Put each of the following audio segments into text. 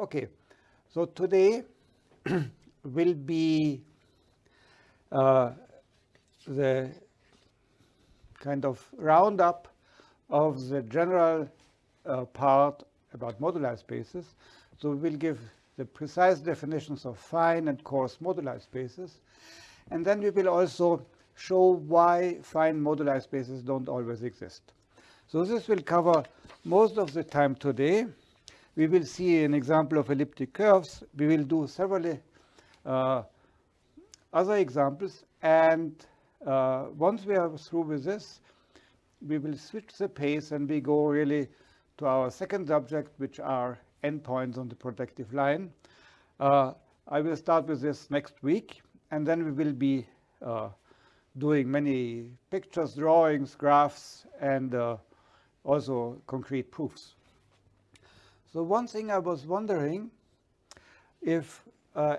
Okay, so today will be uh, the kind of roundup of the general uh, part about moduli spaces. So we'll give the precise definitions of fine and coarse moduli spaces. And then we will also show why fine moduli spaces don't always exist. So this will cover most of the time today. We will see an example of elliptic curves. We will do several uh, other examples. And uh, once we are through with this, we will switch the pace and we go really to our second subject, which are endpoints on the projective line. Uh, I will start with this next week, and then we will be uh, doing many pictures, drawings, graphs, and uh, also concrete proofs. So one thing I was wondering if uh,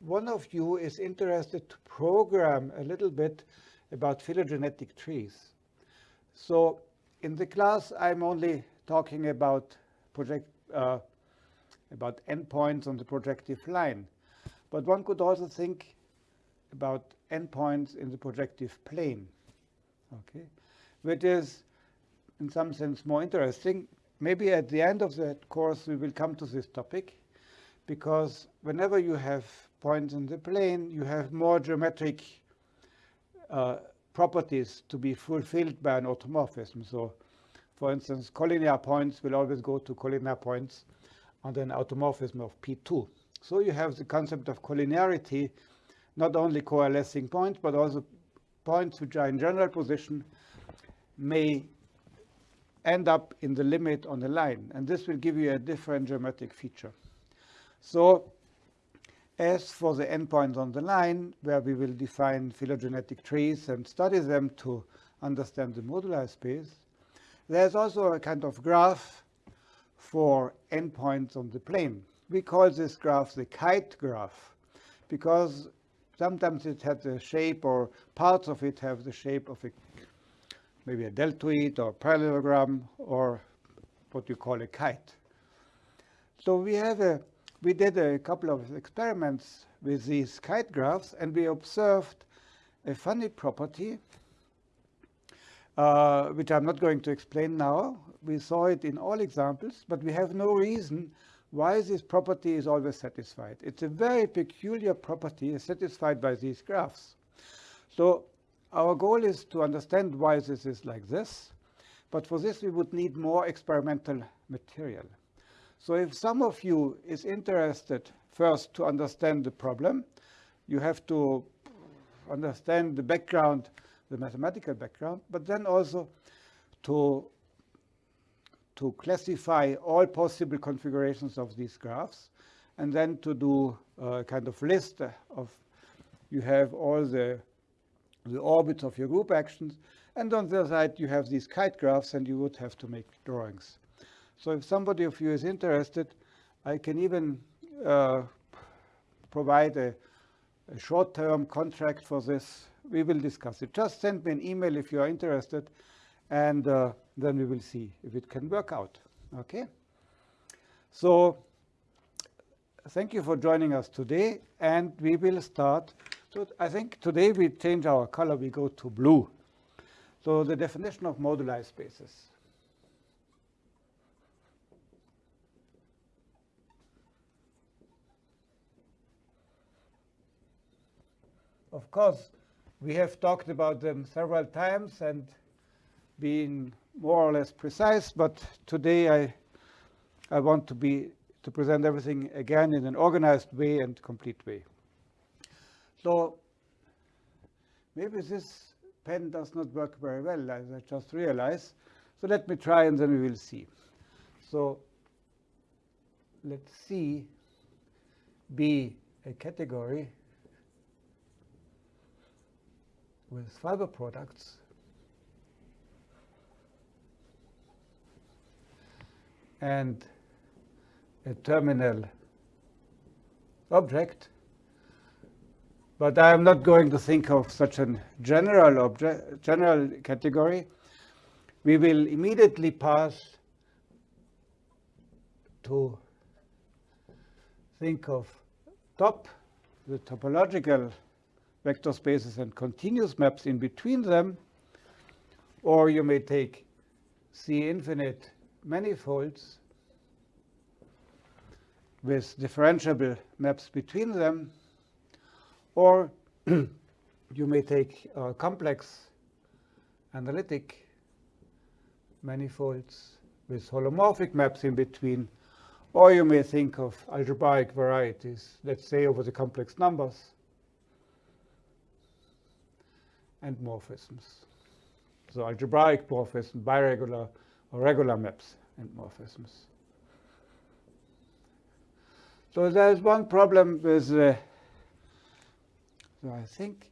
one of you is interested to program a little bit about phylogenetic trees. So in the class, I'm only talking about project uh, about endpoints on the projective line. But one could also think about endpoints in the projective plane, okay, which is in some sense more interesting. Maybe at the end of that course we will come to this topic, because whenever you have points in the plane, you have more geometric uh, properties to be fulfilled by an automorphism. So for instance, collinear points will always go to collinear points under an automorphism of P2. So you have the concept of collinearity, not only coalescing points, but also points which are in general position may end up in the limit on the line. And this will give you a different geometric feature. So as for the endpoints on the line, where we will define phylogenetic trees and study them to understand the moduli space, there's also a kind of graph for endpoints on the plane. We call this graph the kite graph because sometimes it has the shape or parts of it have the shape of a maybe a deltoid or parallelogram or what you call a kite. So we have a we did a couple of experiments with these kite graphs and we observed a funny property uh, which I'm not going to explain now. We saw it in all examples, but we have no reason why this property is always satisfied. It's a very peculiar property satisfied by these graphs. So our goal is to understand why this is like this, but for this we would need more experimental material. So if some of you is interested first to understand the problem, you have to understand the background the mathematical background, but then also to, to classify all possible configurations of these graphs, and then to do a kind of list of, you have all the, the orbits of your group actions, and on the other side you have these kite graphs, and you would have to make drawings. So if somebody of you is interested, I can even uh, provide a, a short-term contract for this we will discuss it. Just send me an email if you are interested, and uh, then we will see if it can work out. Okay? So thank you for joining us today, and we will start. So I think today we change our color. We go to blue. So the definition of moduli spaces. Of course, we have talked about them several times and been more or less precise, but today I, I want to be to present everything again in an organized way and complete way. So maybe this pen does not work very well, as I just realized. So let me try and then we will see. So let's see be a category with fiber products and a terminal object. But I am not going to think of such a general object, general category. We will immediately pass to think of top, the topological vector spaces and continuous maps in between them, or you may take C infinite manifolds with differentiable maps between them, or you may take complex analytic manifolds with holomorphic maps in between, or you may think of algebraic varieties, let's say over the complex numbers, and morphisms. So algebraic morphism, biregular or regular maps and morphisms. So there's one problem with, uh, so I think,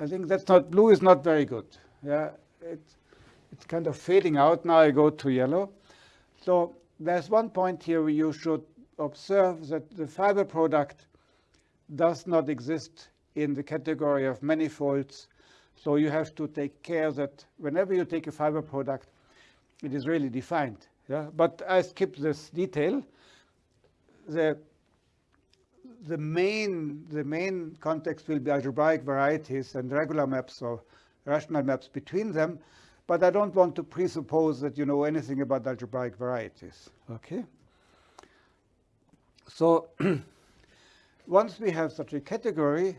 I think that's not, blue is not very good. Yeah, it's, it's kind of fading out. Now I go to yellow. So there's one point here where you should observe that the fiber product does not exist in the category of manifolds. So you have to take care that whenever you take a fiber product, it is really defined. Yeah? But I skip this detail the the main the main context will be algebraic varieties and regular maps or rational maps between them, but I don't want to presuppose that you know anything about algebraic varieties. Okay. So once we have such a category,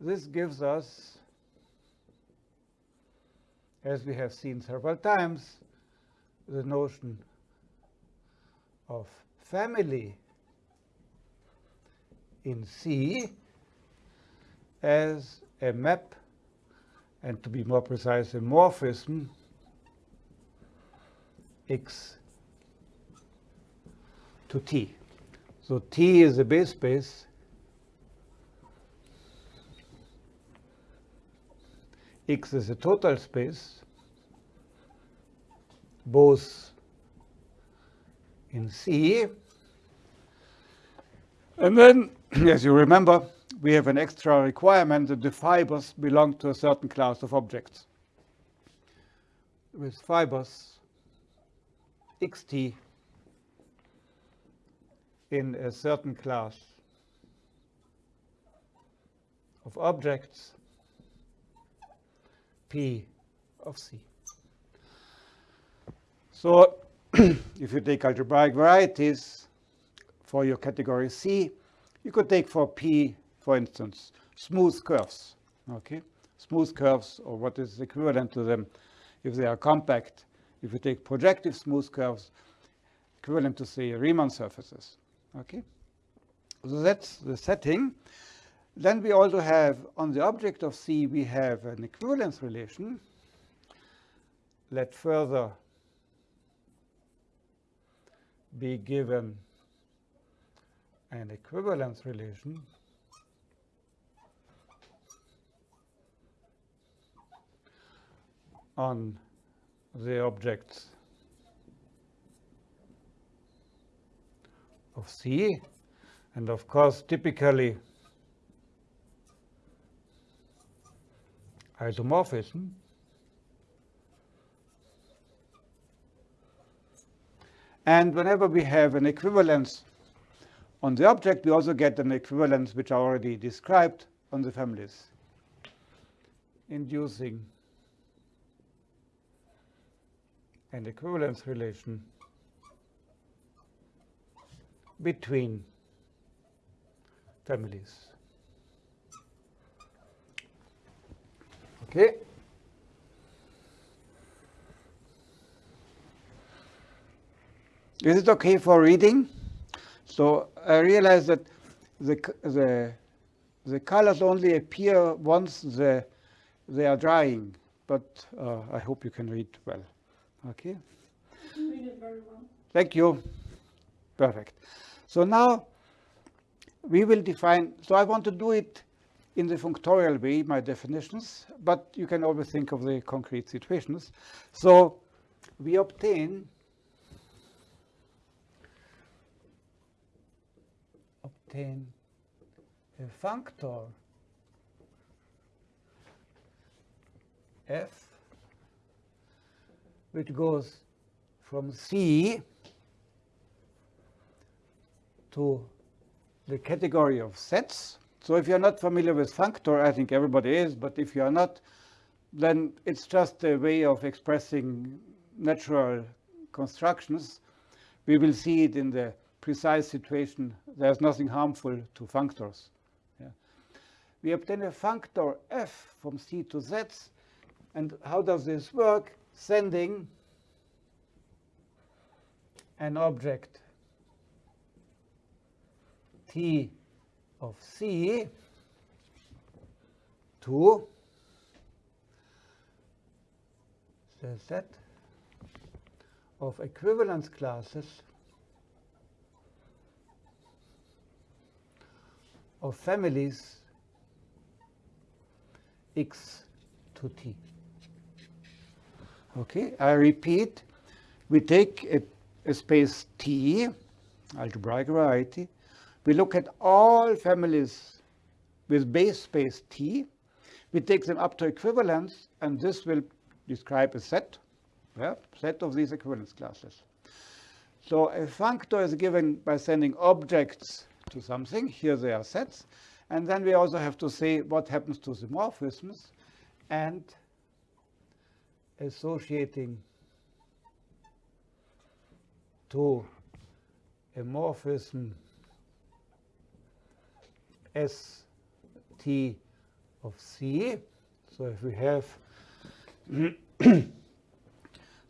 this gives us, as we have seen several times, the notion of family in C as a map, and to be more precise, a morphism x to T. So T is a base space. X is a total space, both in C. And then, as you remember, we have an extra requirement that the fibers belong to a certain class of objects. With fibers xt in a certain class of objects P of C. So if you take algebraic varieties for your category C, you could take for P, for instance, smooth curves. Okay, smooth curves, or what is equivalent to them if they are compact. If you take projective smooth curves, equivalent to say Riemann surfaces. Okay, so that's the setting. Then we also have on the object of C, we have an equivalence relation. Let further be given an equivalence relation on the objects of C. And of course, typically, isomorphism And whenever we have an equivalence on the object, we also get an equivalence which I already described on the families, inducing an equivalence relation between families. Okay. Is it okay for reading? So I realize that the, the, the colors only appear once the, they are drying, but uh, I hope you can read well. Okay? Read it very well. Thank you. Perfect. So now we will define, so I want to do it in the functorial way, my definitions, but you can always think of the concrete situations. So we obtain a functor f which goes from C to the category of sets. So if you're not familiar with functor, I think everybody is, but if you're not, then it's just a way of expressing natural constructions. We will see it in the precise situation. There's nothing harmful to functors. Yeah. We obtain a functor f from C to Z. And how does this work? Sending an object T of C to the set of equivalence classes of families x to t. Okay, I repeat, we take a, a space T, algebraic variety, we look at all families with base space T, we take them up to equivalence, and this will describe a set, yeah, set of these equivalence classes. So a functor is given by sending objects to something. Here they are sets. And then we also have to say what happens to the morphisms and associating to a morphism S T of C. So if we have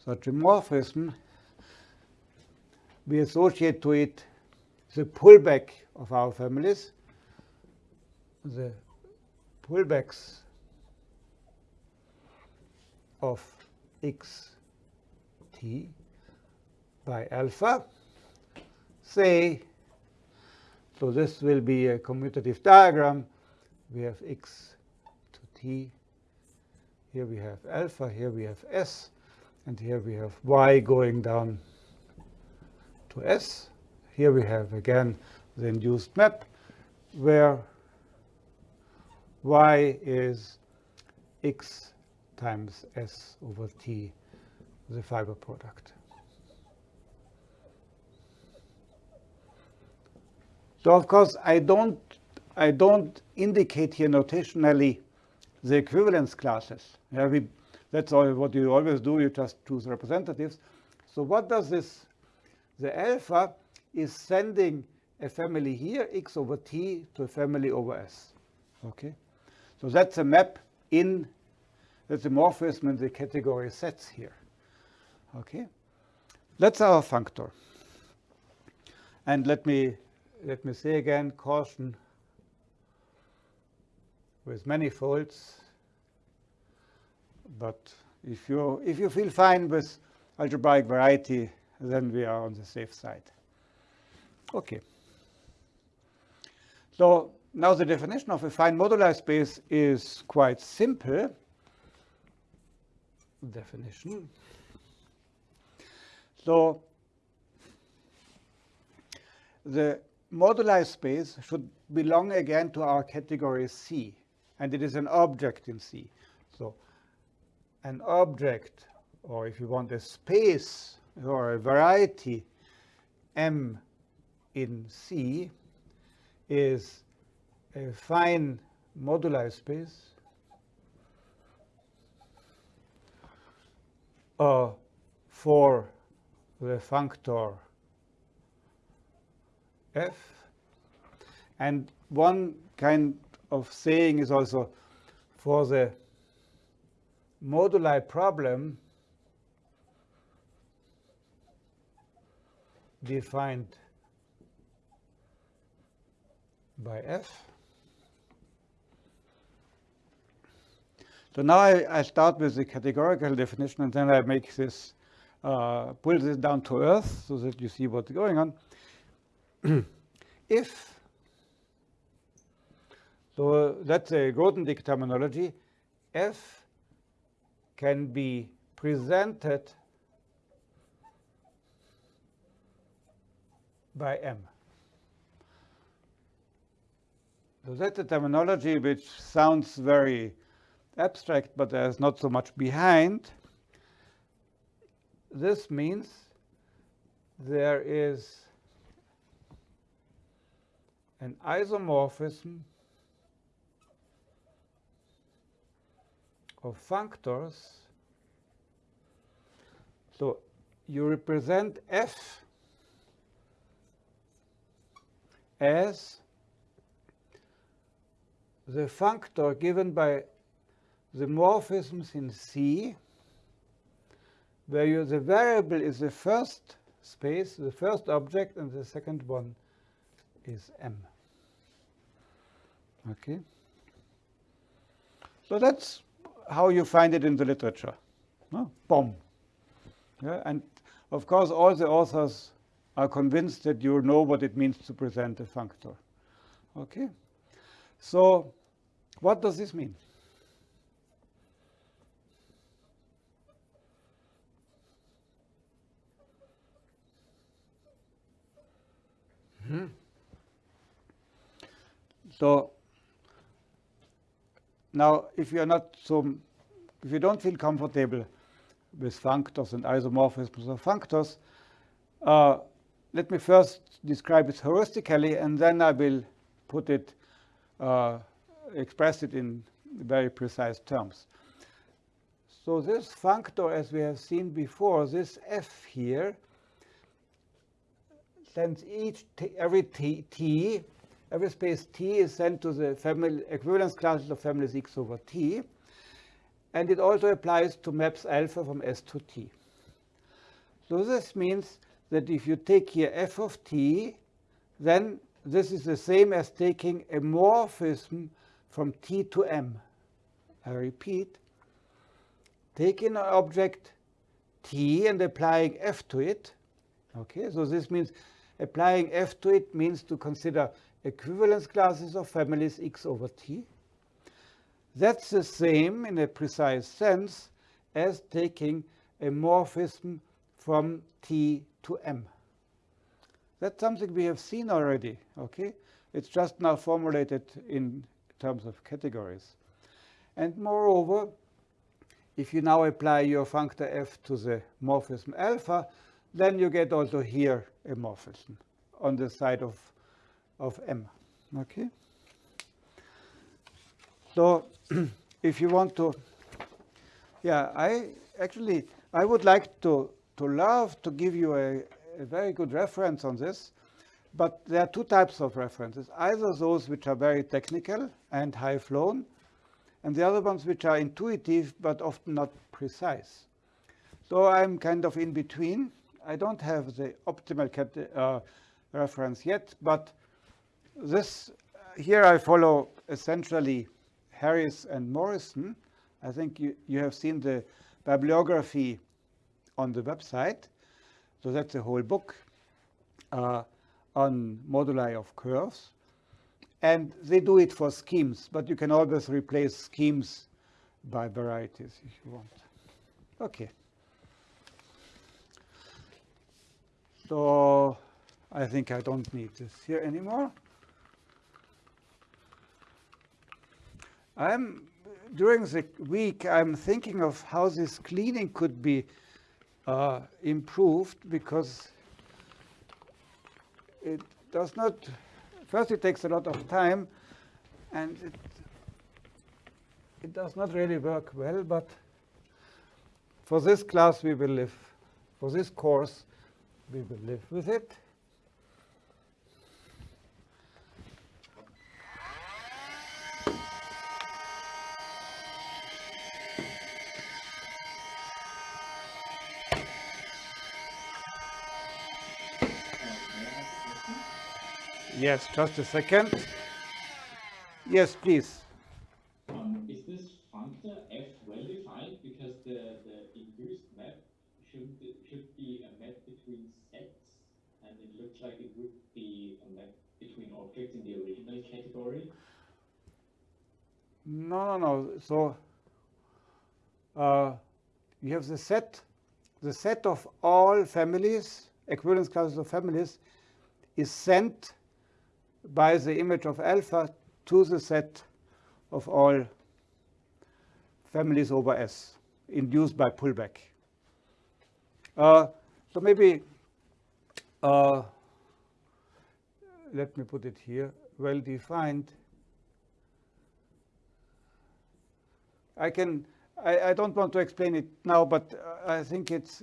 such a morphism, we associate to it the pullback of our families, the pullbacks of x t by alpha. Say, so this will be a commutative diagram. We have x to t. Here we have alpha, here we have s, and here we have y going down to s. Here we have again the induced map where y is x times s over t, the fiber product. So of course, I don't, I don't indicate here notationally the equivalence classes. Yeah, we, that's all what you always do. You just choose representatives. So what does this? The alpha is sending a family here, x over t, to a family over s. Okay, so that's a map in that's a morphism in the category sets here. Okay, that's our functor. And let me let me say again, caution with manifolds. But if you if you feel fine with algebraic variety, then we are on the safe side. Okay. So now the definition of a fine moduli space is quite simple. Definition. So the moduli space should belong again to our category C, and it is an object in C. So an object, or if you want a space or a variety M in C is a fine moduli space uh, for the functor f. And one kind of saying is also for the moduli problem defined by f. So now I, I, start with the categorical definition and then I make this, uh, pull this down to earth so that you see what's going on. if, so that's a Grothendieck terminology, f can be presented by m. So that's a terminology which sounds very abstract, but there's not so much behind. This means there is an isomorphism of functors. So you represent f as the functor given by the morphisms in C, where you, the variable is the first space, the first object, and the second one is M. Okay? So that's how you find it in the literature. No? Bomb. Yeah? And of course, all the authors are convinced that you know what it means to present a functor. Okay? So what does this mean? Hmm. So now, if you are not so, if you don't feel comfortable with functors and isomorphisms of functors, uh, let me first describe it heuristically, and then I will put it, uh, express it in very precise terms. So this functor, as we have seen before, this f here, sends each t, every t, t, every space t is sent to the family equivalence classes of families x over t. And it also applies to maps alpha from S to t. So this means that if you take here f of t, then this is the same as taking a morphism from t to m. I repeat, taking an object t and applying f to it. Okay, so this means applying f to it means to consider equivalence classes of families x over t. That's the same in a precise sense as taking a morphism from t to m. That's something we have seen already, okay? It's just now formulated in terms of categories. And moreover, if you now apply your functor f to the morphism alpha, then you get also here a morphism on the side of, of m. Okay? So if you want to, yeah, I actually, I would like to, to love to give you a, a very good reference on this, but there are two types of references, either those which are very technical and high flown, and the other ones which are intuitive but often not precise. So I'm kind of in between. I don't have the optimal uh, reference yet, but this here I follow essentially Harris and Morrison. I think you, you have seen the bibliography on the website. So that's a whole book uh, on moduli of curves. And they do it for schemes, but you can always replace schemes by varieties if you want. Okay. So I think I don't need this here anymore. I'm during the week I'm thinking of how this cleaning could be uh, improved because it does not first it takes a lot of time and it it does not really work well but for this class we will live. For this course we will live with it Yes, just a second. Yes, please. Um, is this functor f well defined because the, the induced map should be, should be a map between sets and it looks like it would be a map between objects in the original category? No, no, no. So uh, you have the set, the set of all families, equivalence classes of families, is sent by the image of alpha to the set of all families over S induced by pullback. Uh, so maybe uh, let me put it here, well-defined. I can, I, I, don't want to explain it now, but I think it's,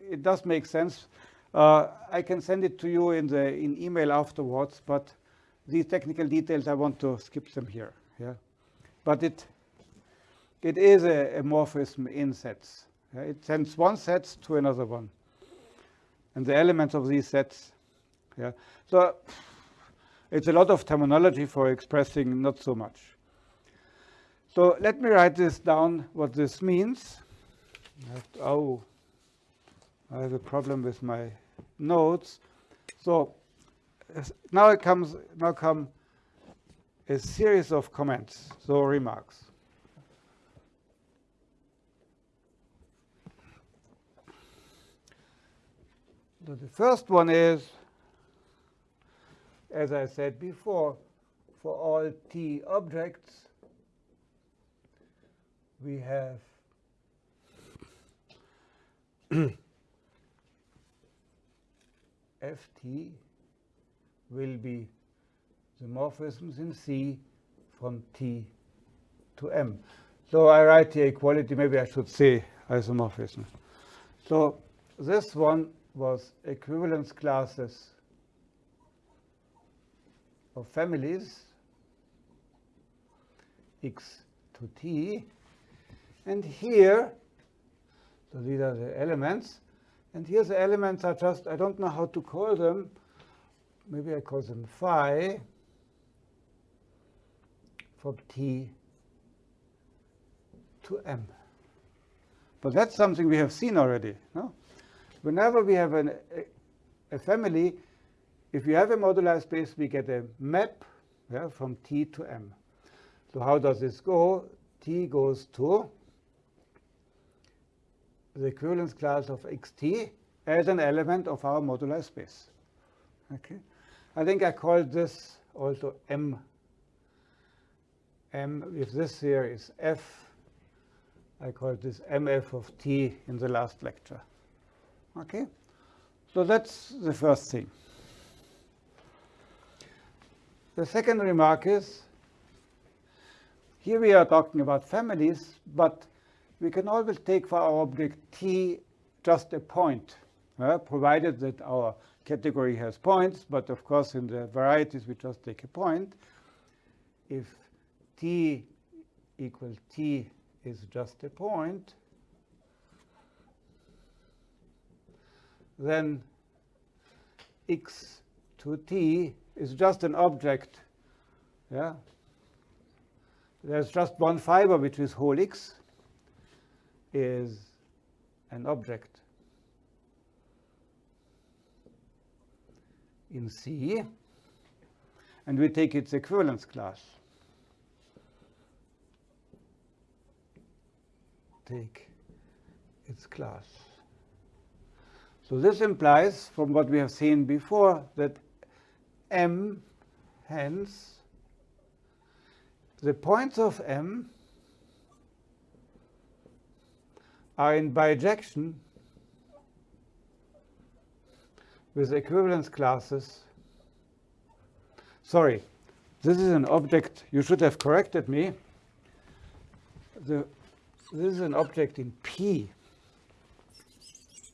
it does make sense. Uh, I can send it to you in the in email afterwards, but these technical details I want to skip them here. Yeah, but it it is a, a morphism in sets. Yeah? It sends one set to another one, and the elements of these sets. Yeah, so it's a lot of terminology for expressing not so much. So let me write this down, what this means. Oh, I have a problem with my notes. So now it comes now come a series of comments, so remarks. So the first one is, as I said before, for all t objects, we have ft will be the morphisms in C from T to M. So I write the equality, maybe I should say isomorphism. So this one was equivalence classes of families x to t. And here, so these are the elements. And here the elements are just, I don't know how to call them, maybe I call them phi from t to m. But that's something we have seen already. No? Whenever we have an, a, a, family, if you have a modular space, we get a map yeah, from t to m. So how does this go? t goes to the equivalence class of xt as an element of our modular space. Okay. I think I called this also M. M, if this here is F, I called this MF of T in the last lecture. Okay? So that's the first thing. The second remark is, here we are talking about families, but we can always take for our object T just a point, uh, provided that our category has points, but of course in the varieties we just take a point. If t equals t is just a point, then x to t is just an object. Yeah, There's just one fiber, which is whole x, is an object. In C, and we take its equivalence class. Take its class. So this implies, from what we have seen before, that M, hence, the points of M are in bijection with equivalence classes. Sorry, this is an object. You should have corrected me. The, this is an object in P.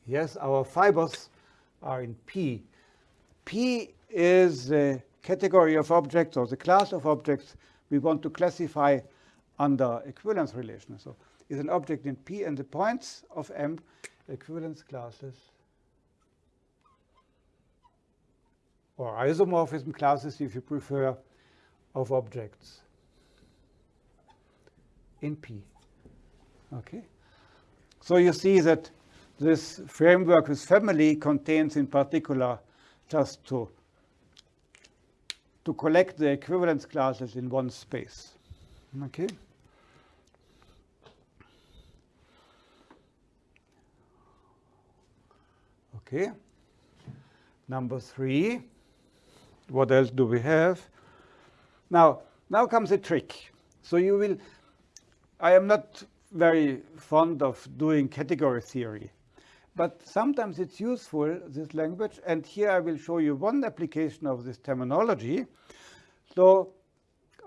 Yes, our fibers are in P. P is the category of objects or the class of objects we want to classify under equivalence relation. So is an object in P and the points of M equivalence classes or isomorphism classes, if you prefer, of objects in P. Okay? So you see that this framework with family contains in particular just to, to collect the equivalence classes in one space. Okay? Okay. Number three what else do we have? Now, now comes a trick. So you will, I am not very fond of doing category theory, but sometimes it's useful, this language, and here I will show you one application of this terminology. So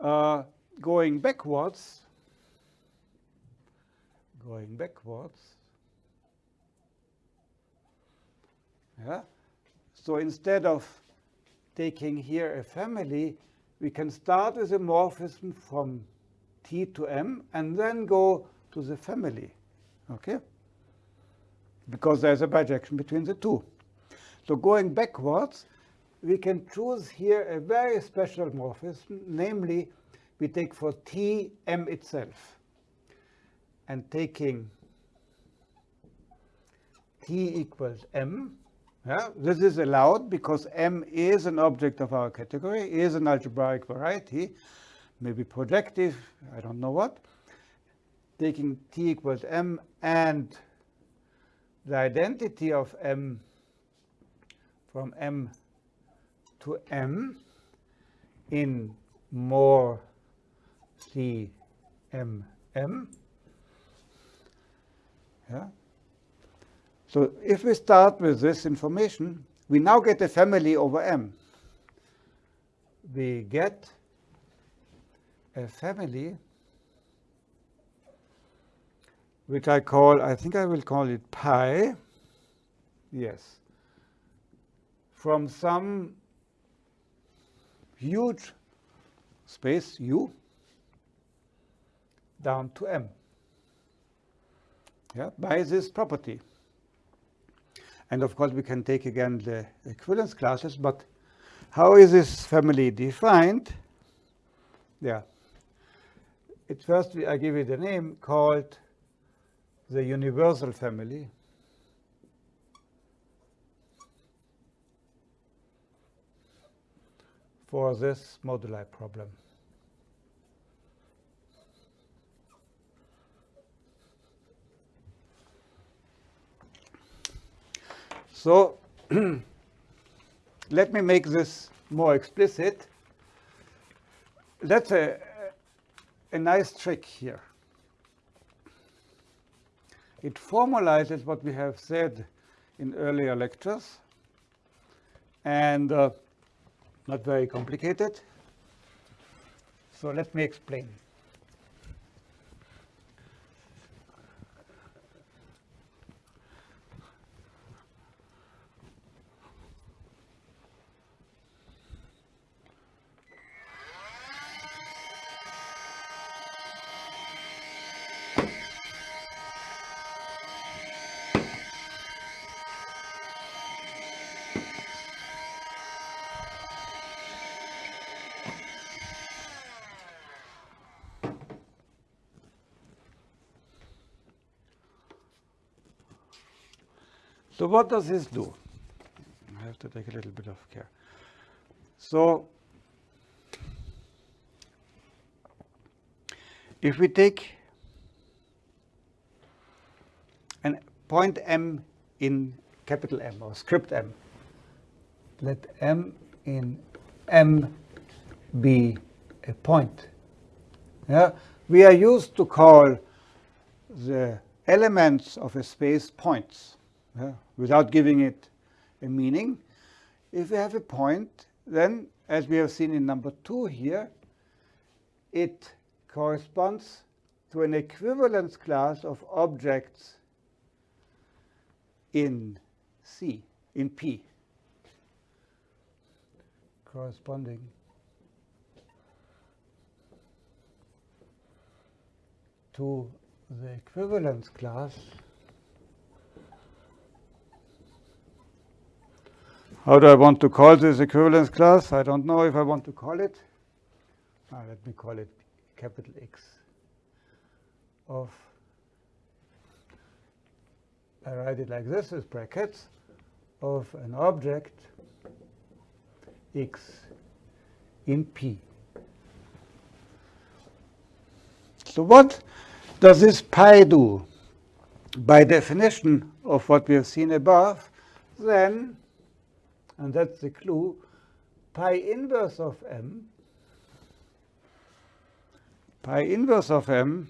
uh, going backwards, going backwards, yeah. So instead of taking here a family, we can start with a morphism from T to M and then go to the family, okay? Because there's a bijection between the two. So going backwards, we can choose here a very special morphism, namely we take for T M itself. And taking T equals M, yeah, this is allowed because M is an object of our category, is an algebraic variety, maybe projective, I don't know what. Taking T equals M and the identity of M from M to M in more C M M. Yeah. So if we start with this information, we now get a family over M. We get a family which I call, I think I will call it pi, yes, from some huge space U down to M, yeah, by this property. And of course, we can take again the equivalence classes, but how is this family defined? Yeah. At first, I give it a name called the universal family. for this moduli problem. So let me make this more explicit. That's a, a nice trick here. It formalizes what we have said in earlier lectures and uh, not very complicated. So let me explain. What does this do? I have to take a little bit of care. So if we take a point M in capital M or script M, let M in M be a point. Yeah? We are used to call the elements of a space points yeah, without giving it a meaning. If we have a point, then as we have seen in number two here, it corresponds to an equivalence class of objects in C, in P, corresponding. To the equivalence class How do I want to call this equivalence class? I don't know if I want to call it. Ah, let me call it capital X of, I write it like this with brackets, of an object X in P. So what does this pi do? By definition of what we have seen above, then and that's the clue, pi inverse of m, pi inverse of m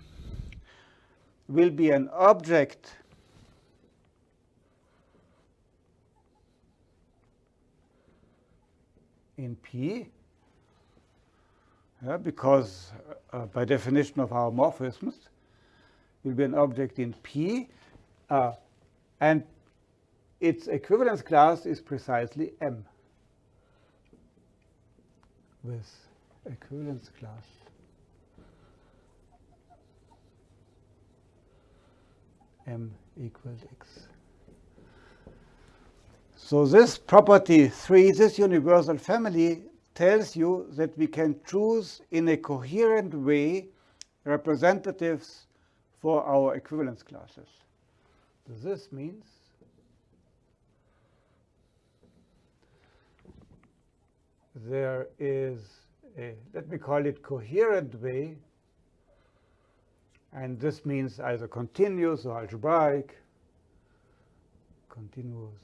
will be an object in P, yeah, because uh, uh by definition of our morphisms, will be an object in P, uh, and its equivalence class is precisely M with equivalence class. M equals X. So this property 3, this universal family, tells you that we can choose in a coherent way representatives for our equivalence classes. So this means there is a, let me call it coherent way, and this means either continuous or algebraic, continuous,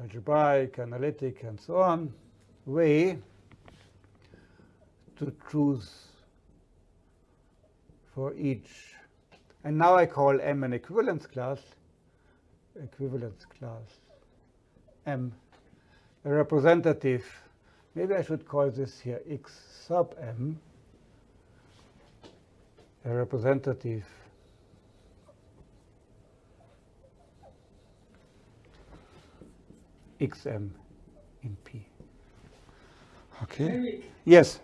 algebraic, analytic, and so on, way to choose for each. And now I call M an equivalence class, equivalence class M, a representative. Maybe I should call this here X sub M, a representative xm in P. Okay? Eric, Yes.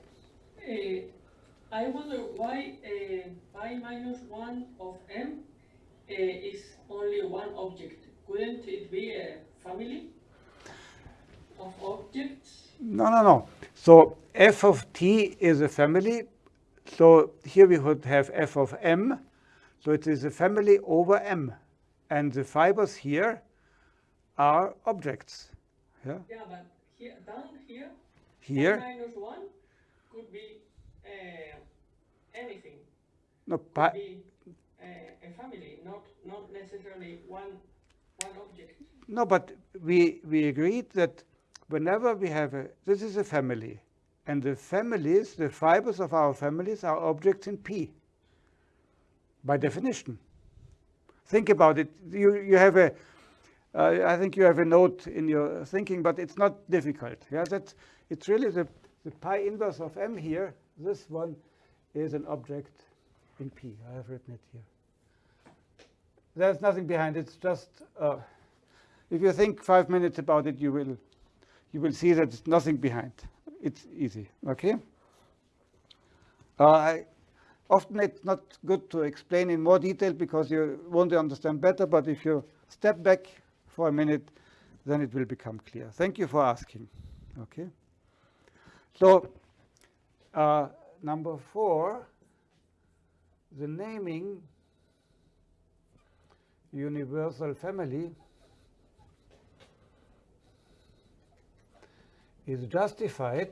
uh, I wonder why uh, pi minus 1 of m uh, is only one object. Couldn't it be a family of objects? No, no, no. So f of t is a family. So here we would have f of m. So it is a family over m. And the fibers here are objects. Yeah. Yeah, but here, down here, Here, minus 1 could be uh, anything. no, Could be uh, a family, not, not necessarily one, one object. no, but we, we agreed that whenever we have a, this is a family. And the families, the fibers of our families are objects in P by definition. Think about it. You, you have a, uh, I think you have a note in your thinking, but it's not difficult. Yeah, that's, it's really the, the pi inverse of m here. This one is an object in P. I have written it here. There's nothing behind it. It's just, uh, if you think five minutes about it, you will, you will see that there's nothing behind. It's easy, okay? Uh, often it's not good to explain in more detail because you won't understand better, but if you step back for a minute, then it will become clear. Thank you for asking, okay? So, uh, number four, the naming universal family is justified.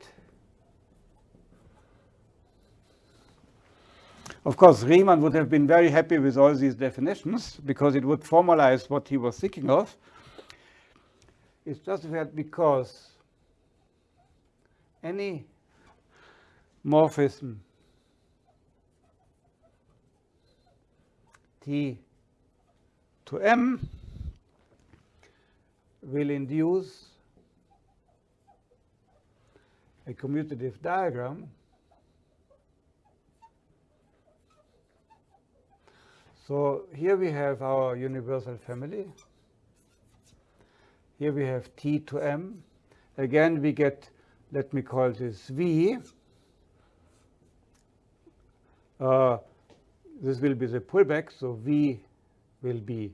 Of course, Riemann would have been very happy with all these definitions because it would formalize what he was thinking of. It's justified because any morphism T to M will induce a commutative diagram So here we have our universal family. Here we have T to M. Again, we get, let me call this V. Uh, this will be the pullback, so V will be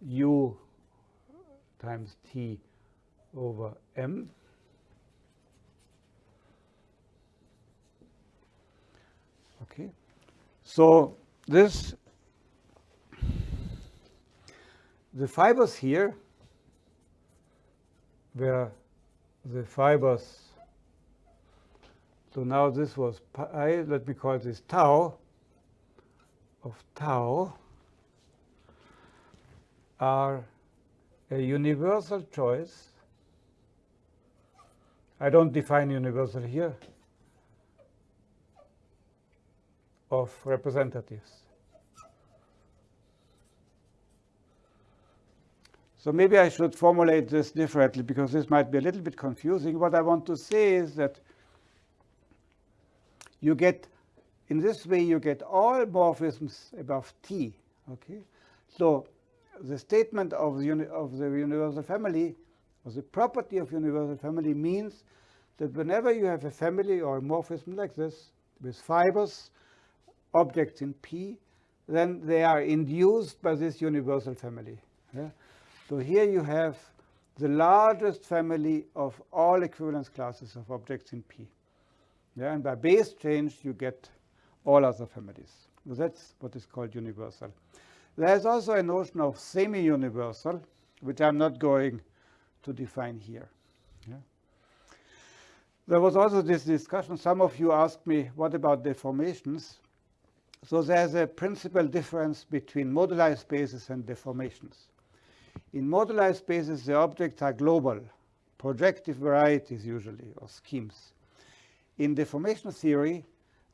U times T over M. Okay, so this the fibers here were the fibers. So now this was pi, let me call this tau of tau are a universal choice. I don't define universal here of representatives. So maybe I should formulate this differently because this might be a little bit confusing. What I want to say is that you get, in this way, you get all morphisms above T. Okay, so the statement of the, of the universal family, or the property of universal family means that whenever you have a family or a morphism like this, with fibers, objects in P, then they are induced by this universal family. Yeah? So here you have the largest family of all equivalence classes of objects in P. Yeah? And by base change, you get all other families. So that's what is called universal. There's also a notion of semi-universal, which I'm not going to define here. Yeah? There was also this discussion. Some of you asked me, what about deformations? So there's a principal difference between moduli spaces and deformations. In moduli spaces, the objects are global, projective varieties usually, or schemes. In deformation theory,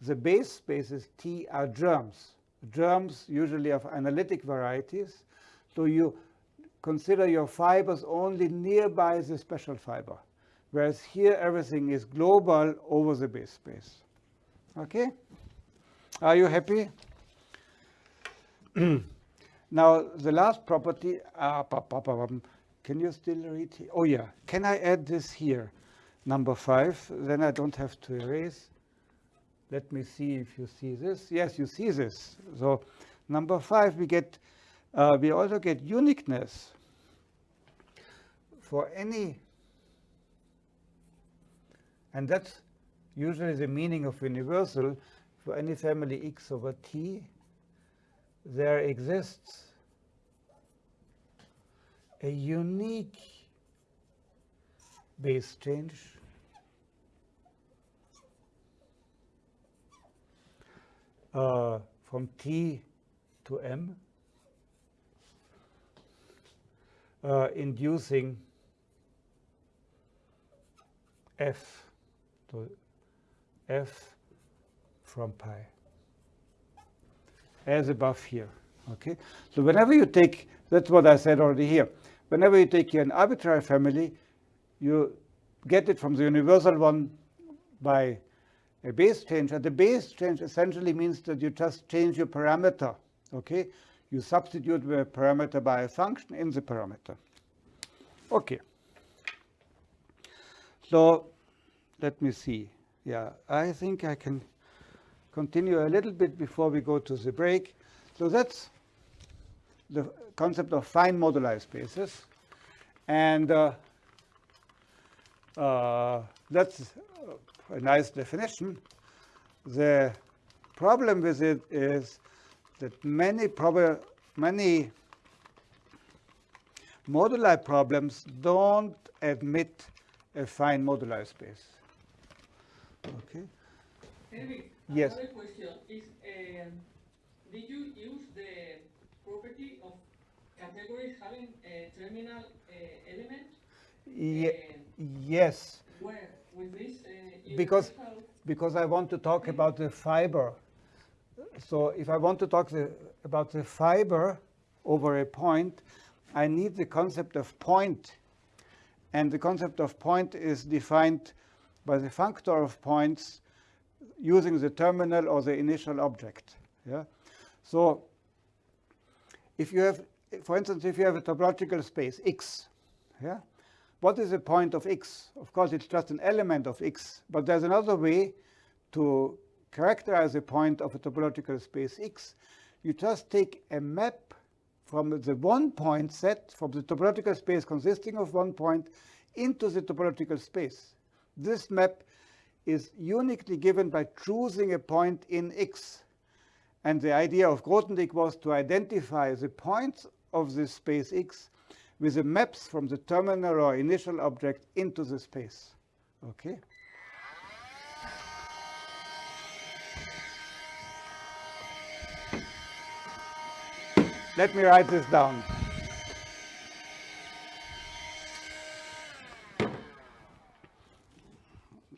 the base spaces T are germs, germs usually of analytic varieties. So you consider your fibers only nearby the special fiber, whereas here everything is global over the base space. Okay? Are you happy? now, the last property, uh, can you still read? Oh, yeah. Can I add this here? Number five, then I don't have to erase. Let me see if you see this. Yes, you see this. So number five, we get, uh, we also get uniqueness for any, and that's usually the meaning of universal, any family x over t, there exists a unique base change. Uh, from t to m, uh, inducing f to f from pi as above here. Okay, so whenever you take, that's what I said already here. Whenever you take an arbitrary family, you get it from the universal one by a base change. And the base change essentially means that you just change your parameter. Okay, you substitute the parameter by a function in the parameter. Okay. So let me see. Yeah, I think I can continue a little bit before we go to the break. So that's the concept of fine moduli spaces. And uh, uh, that's a nice definition. The problem with it is that many many moduli problems don't admit a fine moduli space. Okay. Eric, yes. Another question is, um, did you use the property of categories having a terminal uh, element? Ye uh, yes. Where? With this? Uh, because, because I want to talk about the fiber. So if I want to talk the, about the fiber over a point, I need the concept of point. And the concept of point is defined by the functor of points using the terminal or the initial object. Yeah. So if you have, for instance, if you have a topological space X, yeah, what is the point of X? Of course, it's just an element of X, but there's another way to characterize a point of a topological space X. You just take a map from the one point set from the topological space consisting of one point into the topological space. This map is uniquely given by choosing a point in X. And the idea of Grothendieck was to identify the points of this space X with the maps from the terminal or initial object into the space. Okay? Let me write this down.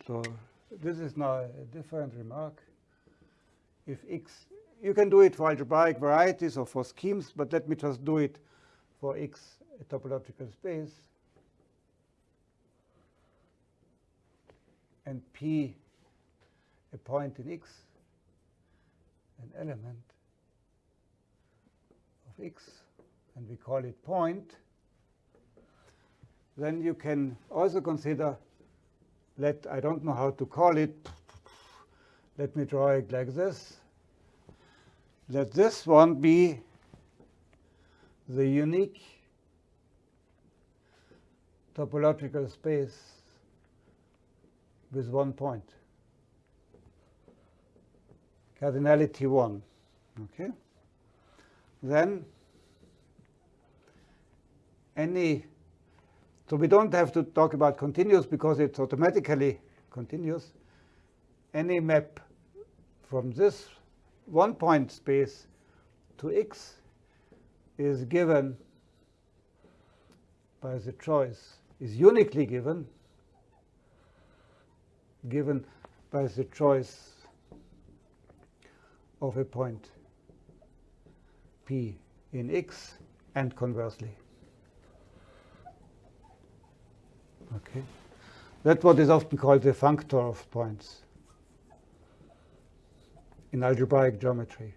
So this is now a different remark. If x, you can do it for algebraic varieties or for schemes, but let me just do it for x a topological space and P a point in X, an element of X, and we call it point, then you can also consider, let, I don't know how to call it, let me draw it like this. Let this one be the unique topological space with one point. Cardinality 1. Okay? Then any, so we don't have to talk about continuous because it's automatically continuous. Any map from this one point space to X is given by the choice, is uniquely given, given by the choice of a point P in X and conversely. Okay, That's what is often called the functor of points in algebraic geometry.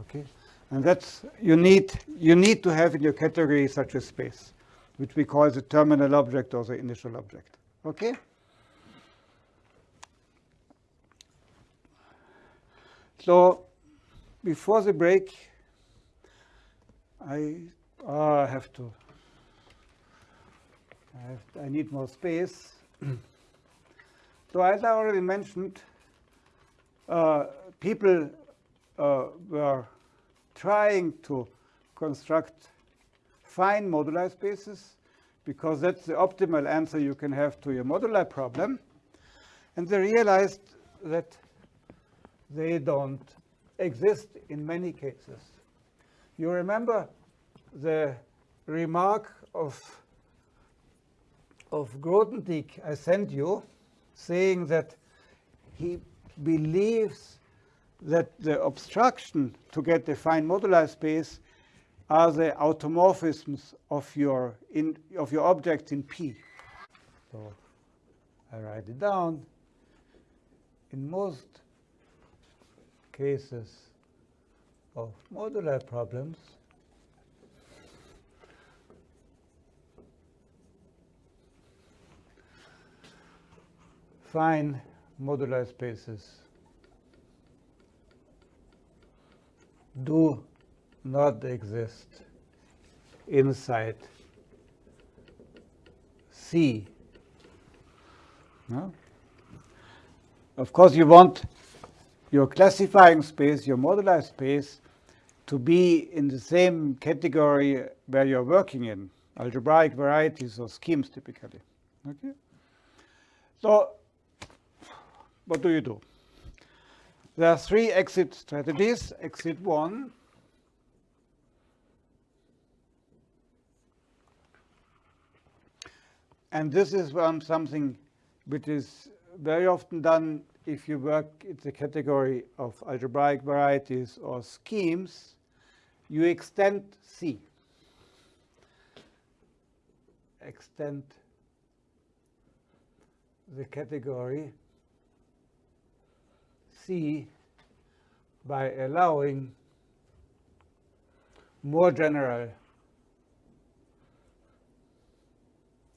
Okay, and that's you need you need to have in your category such a space, which we call the terminal object or the initial object. Okay. So before the break, I uh, have to. I, have, I need more space. so as I already mentioned, uh, people uh, were trying to construct fine moduli spaces because that's the optimal answer you can have to your moduli problem. And they realized that they don't exist in many cases. You remember the remark of, of Grothendieck I sent you, saying that he believes that the obstruction to get the fine moduli space are the automorphisms of your in of your objects in P. So I write it down. In most cases of moduli problems, fine moduli spaces do not exist inside C. No? Of course, you want your classifying space, your moduli space, to be in the same category where you're working in, algebraic varieties or schemes typically. Okay? So what do you do? There are three exit strategies. Exit one, and this is one something which is very often done if you work in the category of algebraic varieties or schemes, you extend C. Extend the category C by allowing more general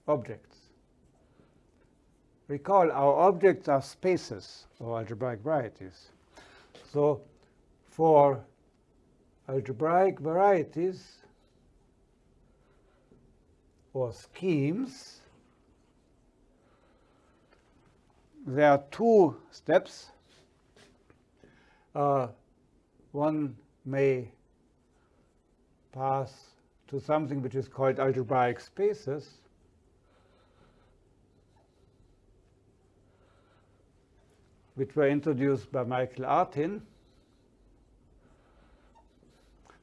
objects. Recall, our objects are spaces or algebraic varieties. So for algebraic varieties or schemes, there are two steps. Uh, one may pass to something which is called algebraic spaces, which were introduced by Michael Artin.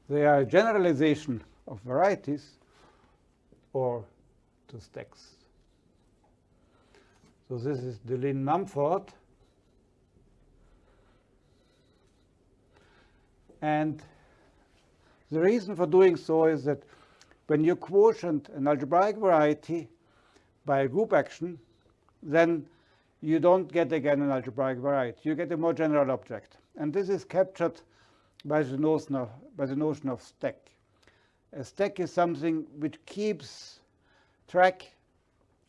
They are a generalization of varieties or to stacks. So this is Deligne Mumford. And the reason for doing so is that when you quotient an algebraic variety by a group action, then you don't get again an algebraic variety. You get a more general object. And this is captured by the notion of, by the notion of stack. A stack is something which keeps track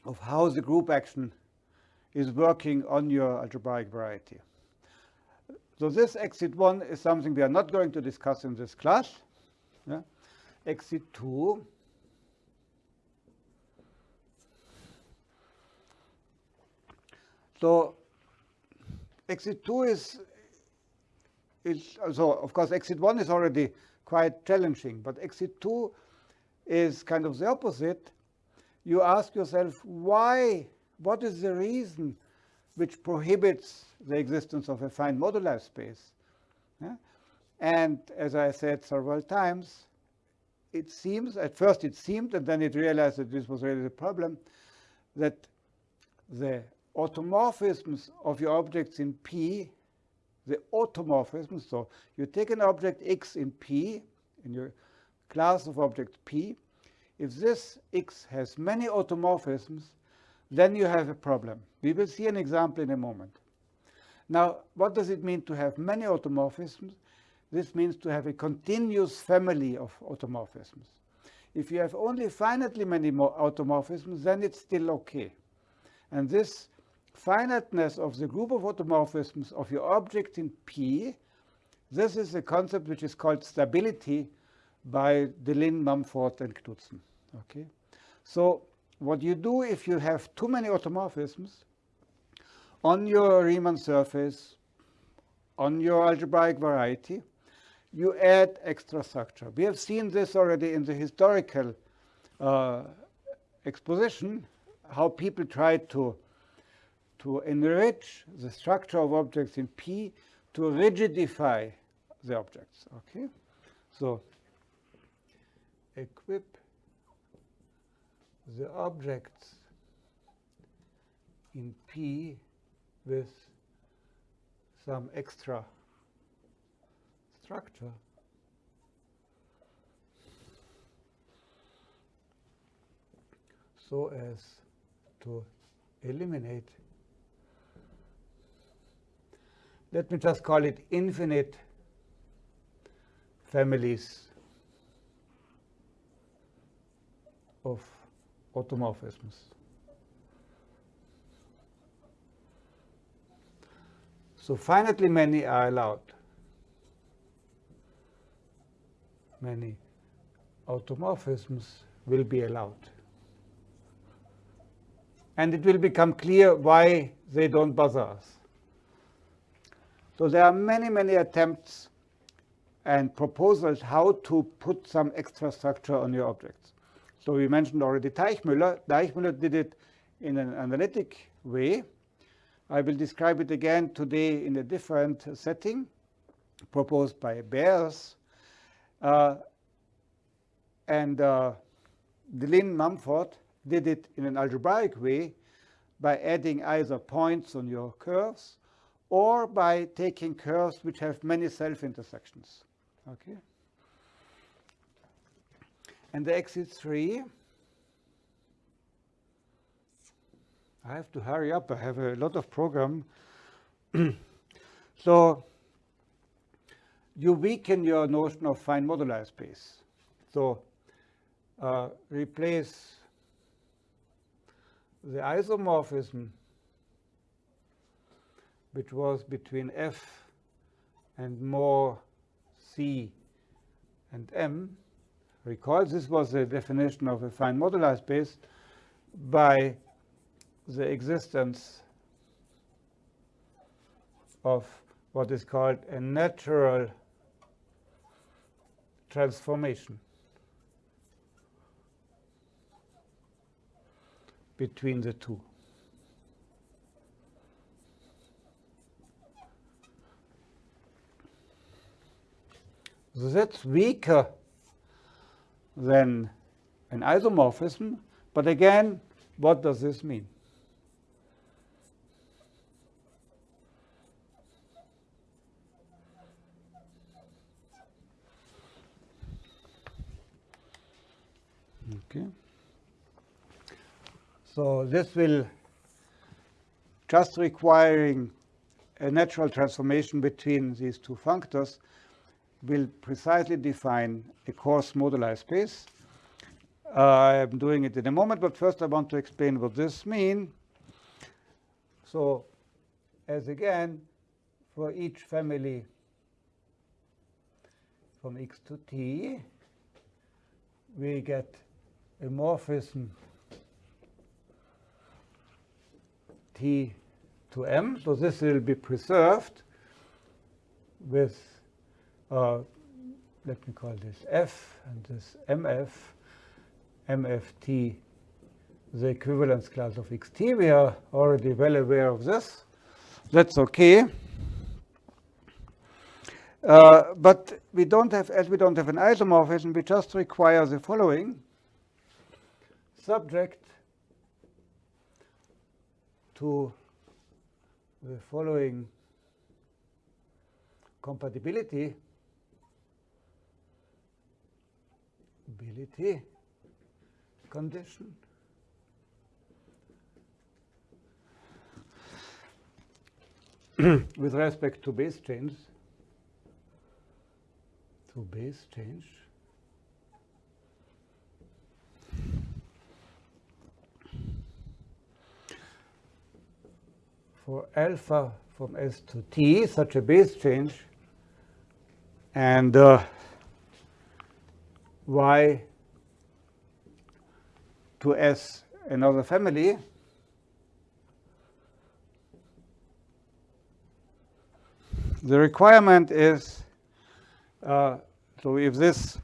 of how the group action is working on your algebraic variety. So this exit 1 is something we are not going to discuss in this class. Yeah. Exit 2 So exit 2 is, is so of course exit 1 is already quite challenging, but exit 2 is kind of the opposite. You ask yourself why, what is the reason which prohibits the existence of a fine moduli space? Yeah? And as I said several times, it seems, at first it seemed, and then it realized that this was really the problem, that the automorphisms of your objects in P, the automorphisms, so you take an object X in P, in your class of objects P, if this X has many automorphisms, then you have a problem. We will see an example in a moment. Now, what does it mean to have many automorphisms? This means to have a continuous family of automorphisms. If you have only finitely many automorphisms, then it's still okay. And this finiteness of the group of automorphisms of your object in P, this is a concept which is called stability by Deligne, Mumford, and Knudsen. Okay, so what you do if you have too many automorphisms on your Riemann surface, on your algebraic variety, you add extra structure. We have seen this already in the historical uh, exposition, how people tried to to enrich the structure of objects in P to rigidify the objects. Okay, so equip the objects in P with some extra structure. so as to eliminate let me just call it infinite families of automorphisms. So finitely many are allowed. Many automorphisms will be allowed. And it will become clear why they don't bother us. So there are many, many attempts and proposals how to put some extra structure on your objects. So we mentioned already Teichmüller. Teichmüller did it in an analytic way. I will describe it again today in a different setting proposed by Bers. Uh, and uh, Deligne Mumford did it in an algebraic way by adding either points on your curves or by taking curves which have many self-intersections. Okay. And the exit 3, I have to hurry up. I have a lot of program. so you weaken your notion of fine moduli space. So uh, replace the isomorphism which was between f and more c and m. Recall this was the definition of a fine moduli space by the existence of what is called a natural transformation between the two. So that's weaker than an isomorphism. But again, what does this mean? Okay. So this will just requiring a natural transformation between these two functors will precisely define a coarse moduli space. Uh, I'm doing it in a moment, but first I want to explain what this means. So as again, for each family from x to t, we get a morphism t to m. So this will be preserved with, uh, let me call this f and this mf, mft, the equivalence class of xt. We are already well aware of this. That's okay. Uh, but we don't have, as we don't have an isomorphism, we just require the following. Subject to the following compatibility ability condition. With respect to base change to base change for alpha from S to T, such a base change, and uh, Y to S another family, the requirement is, uh, so if this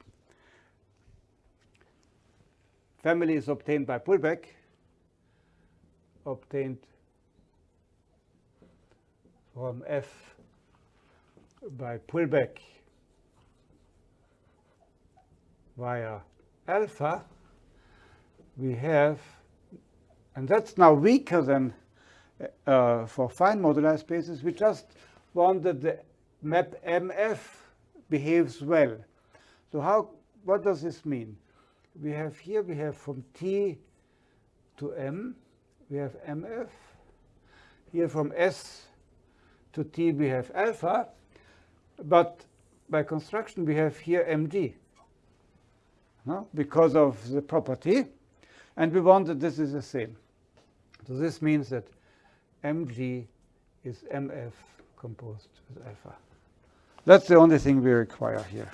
family is obtained by pullback, obtained from F by pullback via alpha, we have, and that's now weaker than uh, for fine moduli spaces, we just want that the map MF behaves well. So how, what does this mean? We have here, we have from T to M, we have MF. Here from S to T we have alpha, but by construction we have here mg no? because of the property. And we want that this is the same. So this means that mg is mf composed with alpha. That's the only thing we require here.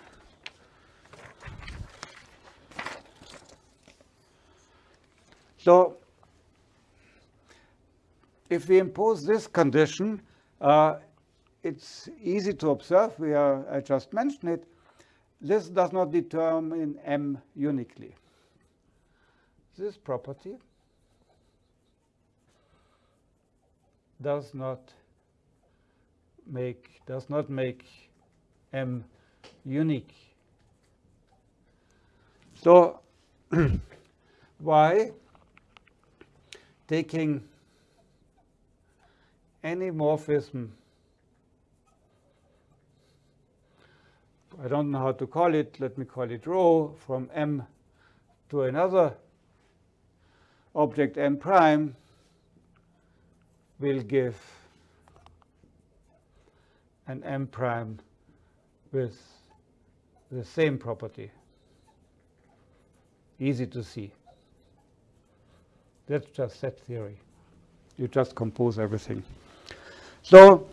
So if we impose this condition, uh, it's easy to observe. We are, I just mentioned it. This does not determine M uniquely. This property does not make does not make M unique. So why taking any morphism. I don't know how to call it. Let me call it rho from M to another object M prime will give an M prime with the same property. Easy to see. That's just set theory. You just compose everything. So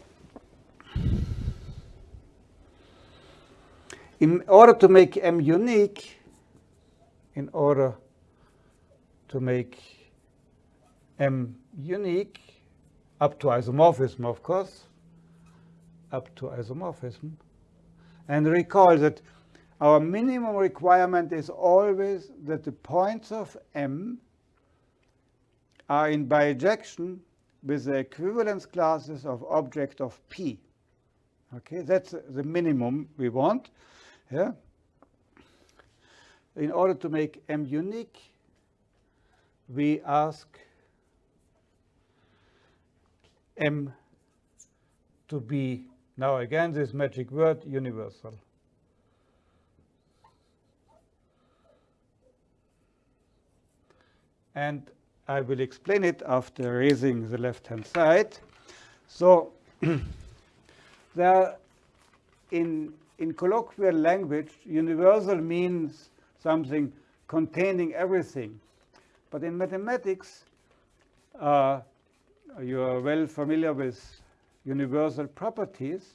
in order to make M unique, in order to make M unique, up to isomorphism, of course, up to isomorphism, and recall that our minimum requirement is always that the points of M are in bijection with the equivalence classes of object of P. Okay, that's the minimum we want. Yeah. In order to make M unique, we ask M to be, now again, this magic word, universal. And I will explain it after raising the left-hand side. So there in, in colloquial language, universal means something containing everything. But in mathematics, uh, you are well familiar with universal properties.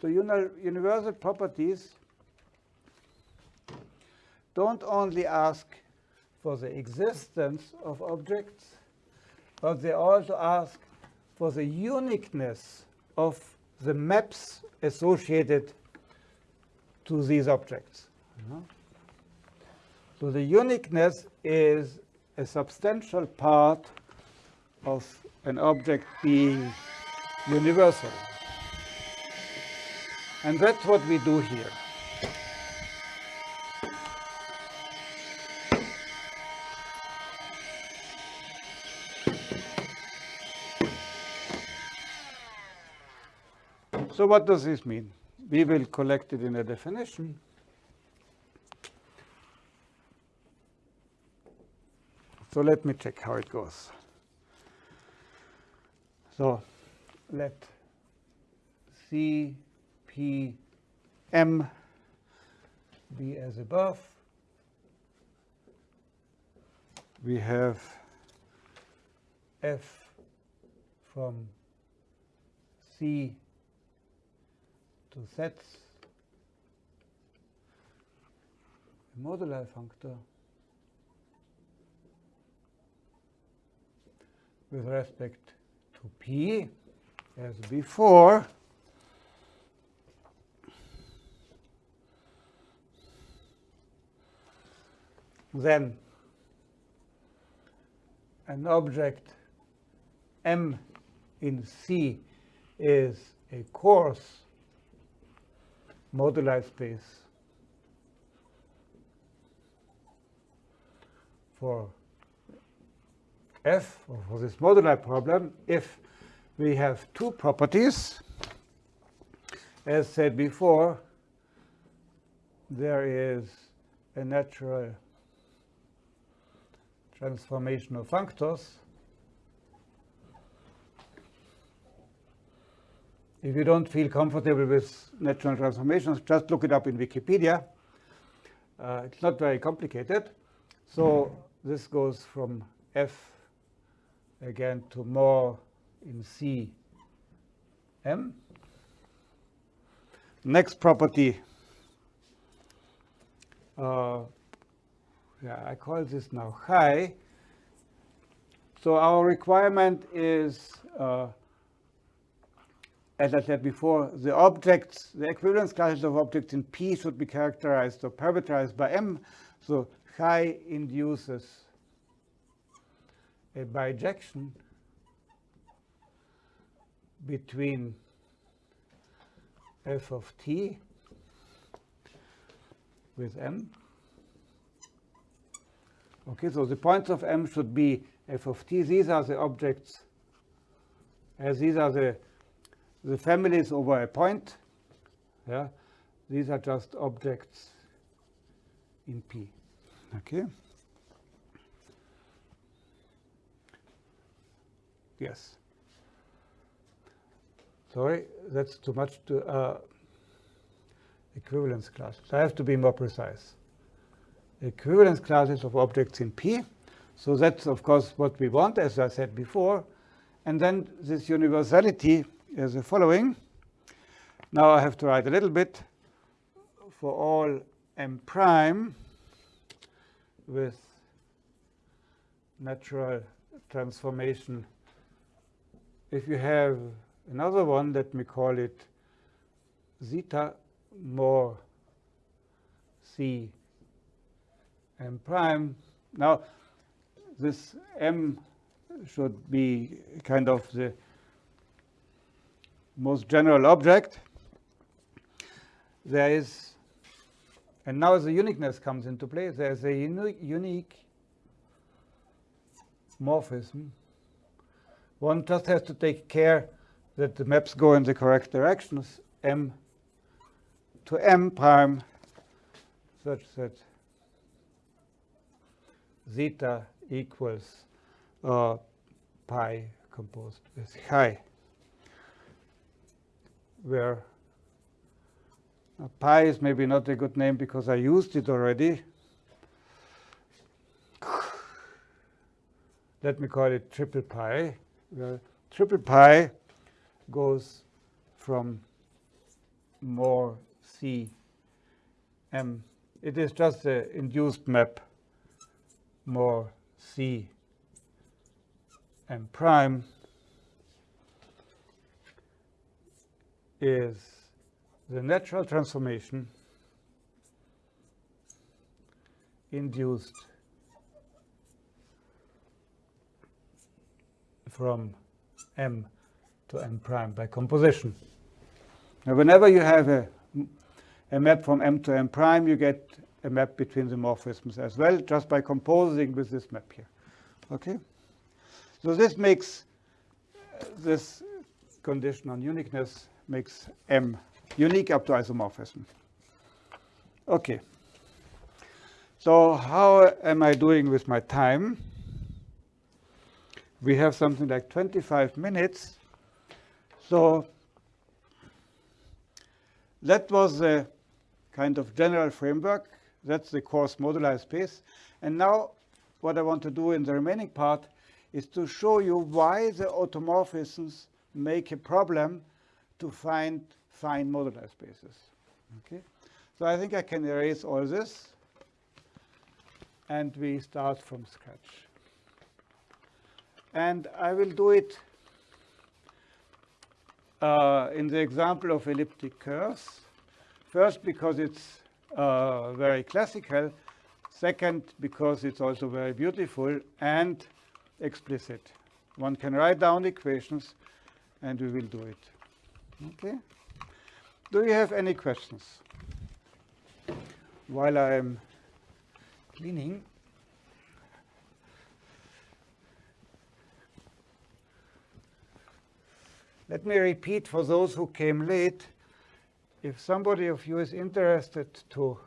So uni universal properties don't only ask for the existence of objects, but they also ask for the uniqueness of the maps associated to these objects. So the uniqueness is a substantial part of an object being universal. And that's what we do here. So what does this mean? We will collect it in a definition. So let me check how it goes. So let C, P, M be as above. We have F from C to set sets moduli functor with respect to P as before. Then an object M in C is a coarse moduli space for f, or for this moduli problem, if we have two properties, as said before, there is a natural transformation of functors. If you don't feel comfortable with natural transformations, just look it up in Wikipedia. Uh, it's not very complicated. So this goes from f again to more in C M. Next property, uh, yeah, I call this now chi. So our requirement is, uh, as I said before, the objects, the equivalence classes of objects in P should be characterized or parameterized by M. So chi induces a bijection between f of t with m. Okay, so the points of m should be f of t. These are the objects, as these are the, the families over a point. Yeah, these are just objects in P. Okay. Yes. Sorry, that's too much to uh, equivalence classes. I have to be more precise. Equivalence classes of objects in P. So that's, of course, what we want, as I said before. And then this universality is the following. Now I have to write a little bit for all m prime with natural transformation. If you have another one, let me call it zeta more c m prime. Now, this m should be kind of the most general object. There is, and now the uniqueness comes into play. There's a uni unique morphism. One just has to take care that the maps go in the correct directions, m to m prime, such that zeta equals uh, pi composed with chi, where uh, pi is maybe not a good name because I used it already. Let me call it triple pi, where triple pi goes from more C M. It is just the induced map more C M prime is the natural transformation induced from M to M prime by composition. Now, whenever you have a, a map from M to M prime, you get a map between the morphisms as well, just by composing with this map here. Okay? So this makes this condition on uniqueness makes M unique up to isomorphism. Okay. So how am I doing with my time? We have something like 25 minutes. So that was the kind of general framework. That's the coarse moduli space. And now what I want to do in the remaining part is to show you why the automorphisms make a problem to find fine moduli spaces. Okay, So I think I can erase all this. And we start from scratch. And I will do it uh, in the example of elliptic curves. First, because it's uh, very classical. Second, because it's also very beautiful and explicit. One can write down equations, and we will do it. Okay? Do you have any questions? While I am cleaning. Let me repeat for those who came late, if somebody of you is interested to,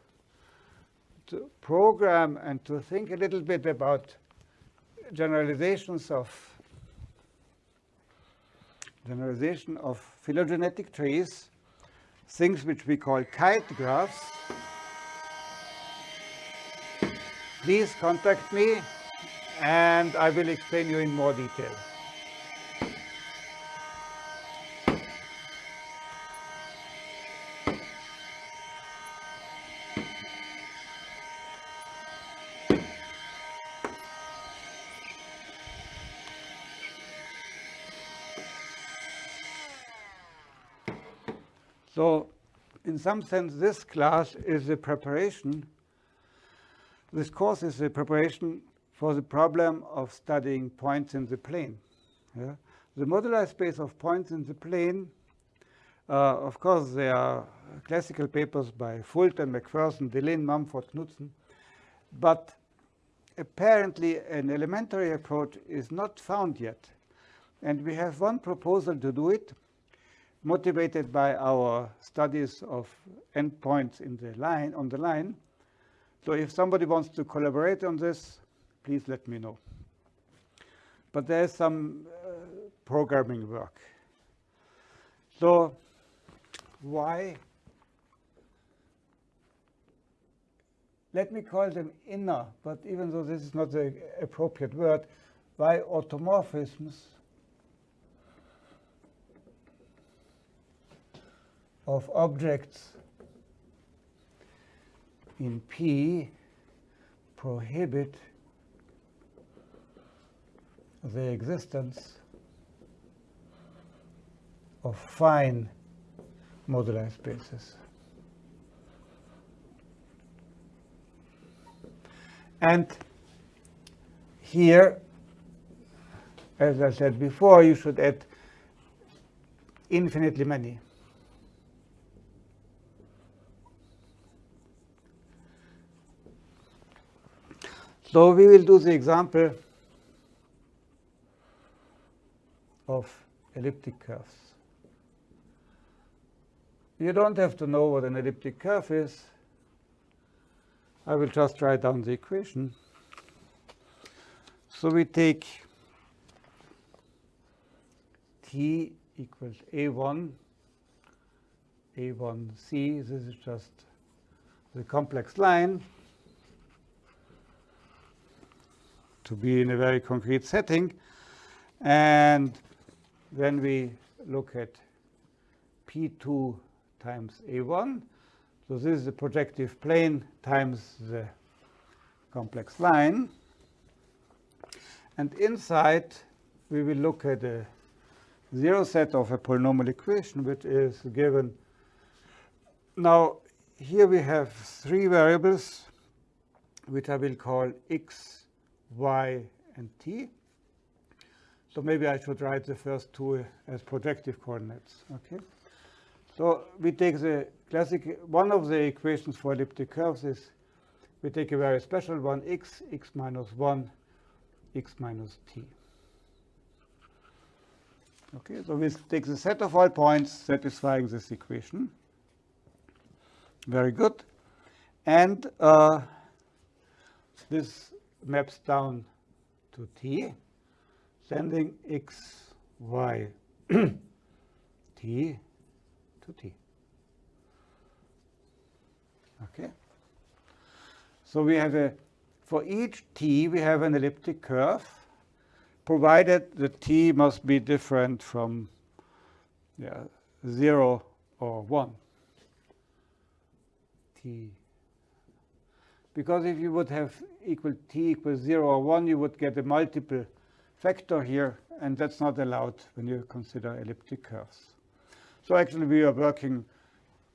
to program and to think a little bit about generalizations of generalization of phylogenetic trees, things which we call kite graphs, please contact me and I will explain you in more detail. Some sense, this class is a preparation. This course is a preparation for the problem of studying points in the plane. Yeah? The moduli space of points in the plane, uh, of course, there are classical papers by Fulton, MacPherson, Deligne, Mumford, Knudsen, but apparently an elementary approach is not found yet. And we have one proposal to do it, motivated by our studies of endpoints in the line on the line. So if somebody wants to collaborate on this, please let me know. But there's some uh, programming work. So why? Let me call them inner, but even though this is not the appropriate word, why automorphisms of objects in P prohibit the existence of fine moduli spaces. And here, as I said before, you should add infinitely many. So we will do the example of elliptic curves. You don't have to know what an elliptic curve is. I will just write down the equation. So we take t equals a1, a1c. This is just the complex line to be in a very concrete setting. And then we look at P2 times A1. So this is the projective plane times the complex line. And inside, we will look at a zero set of a polynomial equation, which is given. Now, here we have three variables, which I will call x, y, and t. So maybe I should write the first two as projective coordinates. Okay. So we take the classic, one of the equations for elliptic curves is we take a very special one, x, x minus 1, x minus t. Okay, so we take the set of all points satisfying this equation. Very good. And uh, this maps down to t, sending x, y, t to t. Okay. So we have a, for each t, we have an elliptic curve, provided the t must be different from yeah, 0 or 1. t. Because if you would have equal t equals 0 or 1, you would get a multiple factor here, and that's not allowed when you consider elliptic curves. So actually, we are working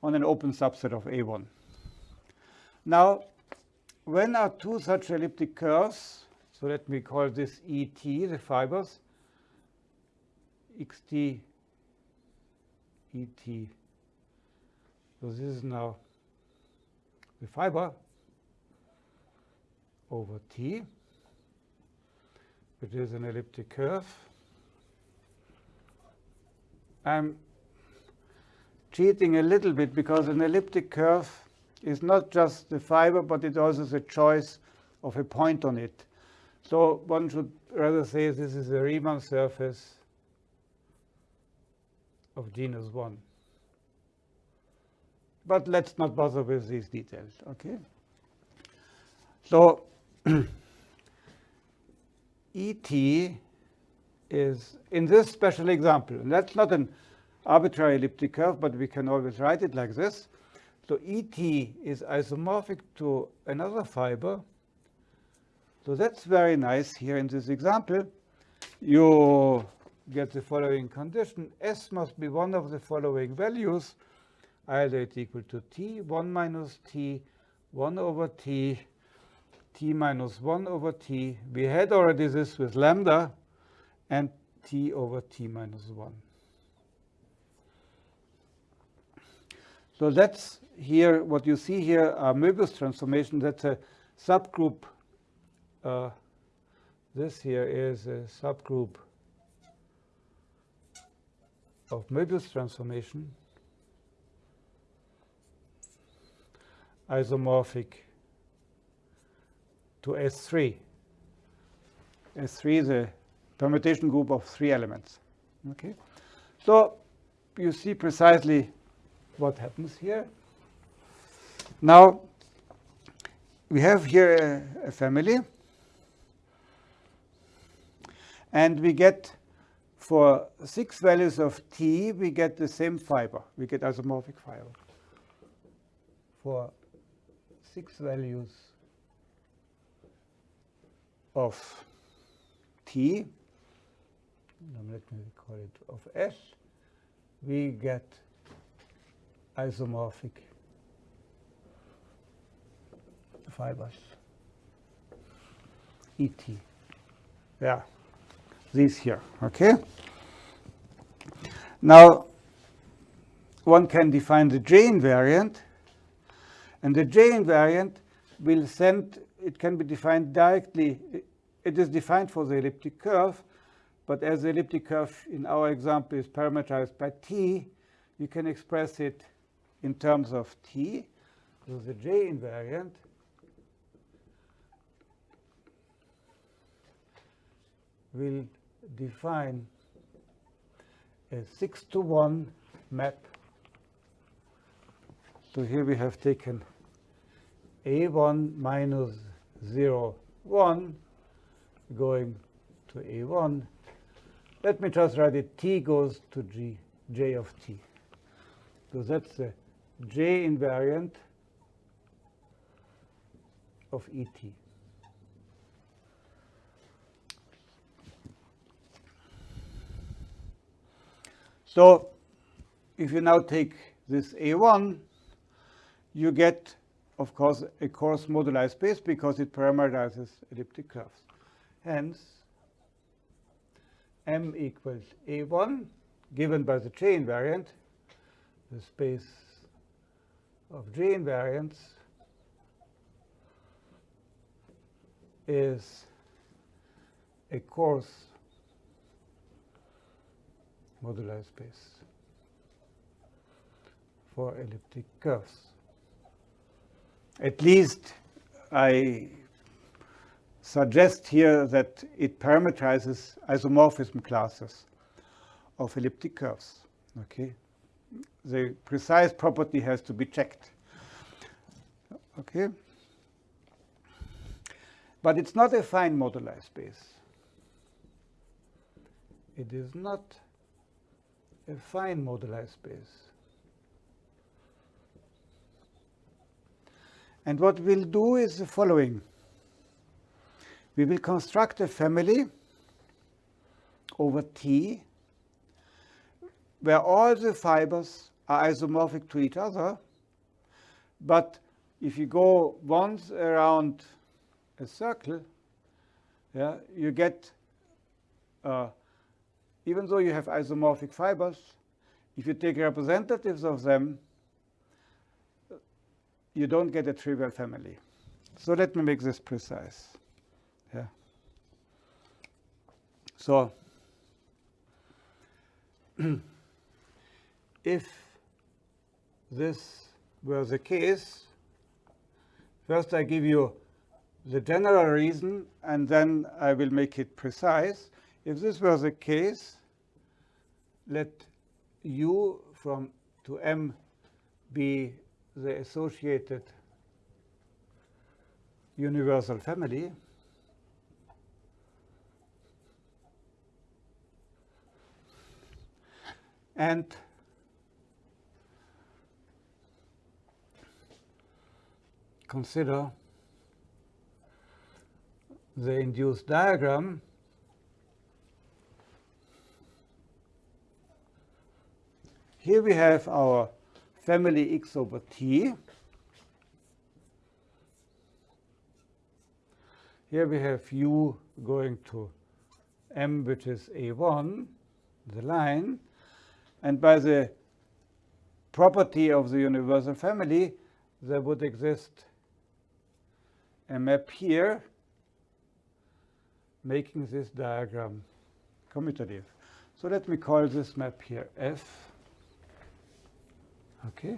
on an open subset of A1. Now, when are two such elliptic curves, so let me call this ET, the fibers, xt, ET. So this is now the fiber over T, which is an elliptic curve. I'm cheating a little bit because an elliptic curve is not just the fiber, but it also is a choice of a point on it. So one should rather say this is a Riemann surface of genus 1. But let's not bother with these details, okay? So ET is in this special example, and that's not an arbitrary elliptic curve, but we can always write it like this. So ET is isomorphic to another fiber. So that's very nice here in this example. You get the following condition. S must be one of the following values, either it equal to t, 1 minus t, 1 over t, t minus 1 over t. We had already this with lambda, and t over t minus 1. So that's here, what you see here are Möbius transformation. That's a subgroup. Uh, this here is a subgroup of Möbius transformation, isomorphic to S3. S3 is a permutation group of three elements. Okay, so you see precisely what happens here. Now, we have here a, a family, and we get for six values of t, we get the same fiber. We get isomorphic fiber. For six values of t, let me call it of s, we get isomorphic fibers. ET. Yeah, these here, okay? Now, one can define the J invariant, and the J invariant will send, it can be defined directly, it is defined for the elliptic curve, but as the elliptic curve in our example is parameterized by t, you can express it in terms of t. So the J invariant will define a 6 to 1 map. So here we have taken A1 minus 0, 1 going to A1. Let me just write it T goes to G, J of T. So that's the J invariant of ET. So if you now take this A1, you get, of course, a coarse moduli space because it parameterizes elliptic curves. Hence, M equals A1, given by the J invariant, the space of J invariants is a coarse moduli space for elliptic curves. At least I suggest here that it parameterizes isomorphism classes of elliptic curves. Okay, the precise property has to be checked. Okay, but it's not a fine moduli space. It is not a fine moduli space. And what we'll do is the following. We will construct a family over T where all the fibers are isomorphic to each other. But if you go once around a circle, yeah, you get, uh, even though you have isomorphic fibers, if you take representatives of them, you don't get a trivial family. So let me make this precise. Yeah. So if this were the case, first I give you the general reason, and then I will make it precise. If this were the case, let U from to M be the associated universal family. And consider the induced diagram Here we have our family x over t. Here we have u going to m, which is a1, the line. And by the property of the universal family, there would exist a map here making this diagram commutative. So let me call this map here F. Okay.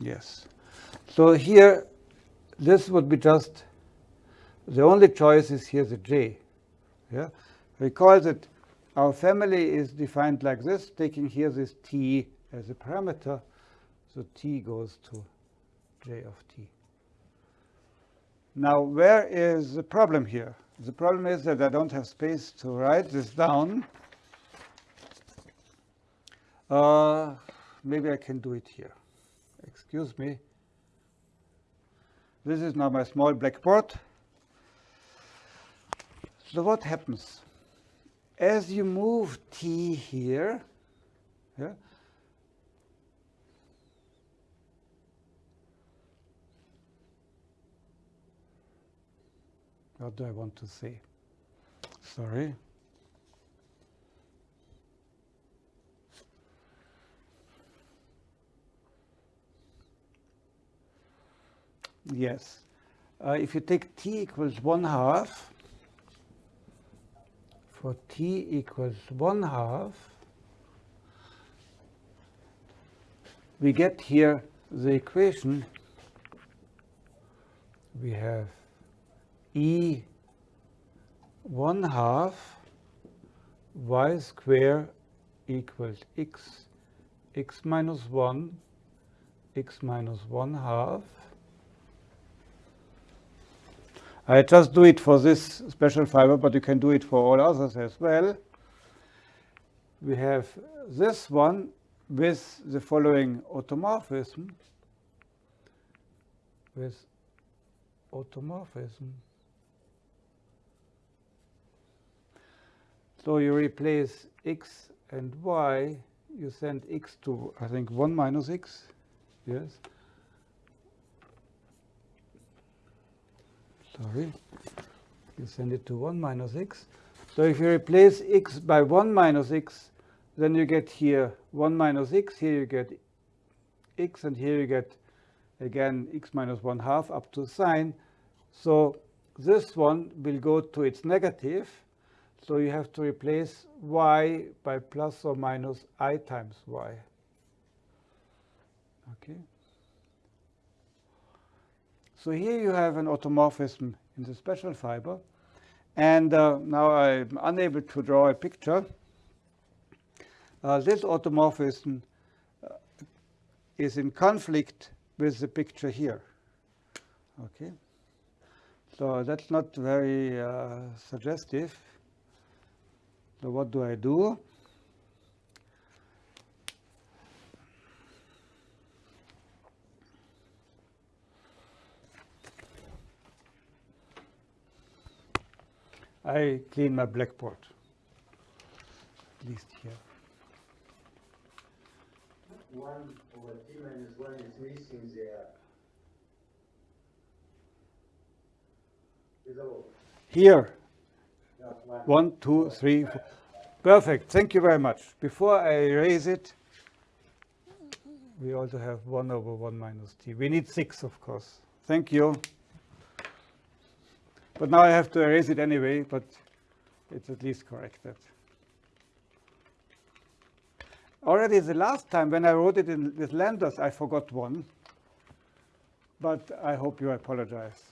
Yes. So here, this would be just, the only choice is here the J. Yeah. Recall that our family is defined like this, taking here this T as a parameter. So T goes to J of T. Now, where is the problem here? The problem is that I don't have space to write this down. Uh, maybe I can do it here. Excuse me. This is now my small blackboard. So what happens? As you move t here, yeah, what do I want to say? Sorry. Yes. Uh, if you take t equals 1 half, for t equals 1 half, we get here the equation. We have e 1 half y square equals x, x minus 1, x minus 1 half. I just do it for this special fiber, but you can do it for all others as well. We have this one with the following automorphism, with automorphism. So you replace x and y, you send x to, I think, 1 minus x, yes? Sorry, you send it to 1 minus x. So if you replace x by 1 minus x, then you get here 1 minus x, here you get x, and here you get, again, x minus 1 half up to sign. So this one will go to its negative, so you have to replace y by plus or minus i times y. Okay. So here you have an automorphism in the special fiber. And uh, now I'm unable to draw a picture. Uh, this automorphism uh, is in conflict with the picture here. Okay. So that's not very uh, suggestive. So what do I do? I clean my blackboard, at least here. One over t minus one is missing there. Below, Here, one, two, three, four. Perfect, thank you very much. Before I erase it, we also have 1 over 1 minus t. We need 6, of course. Thank you. But now I have to erase it anyway, but it's at least corrected. Already the last time when I wrote it in with lambdas, I forgot one. But I hope you apologize.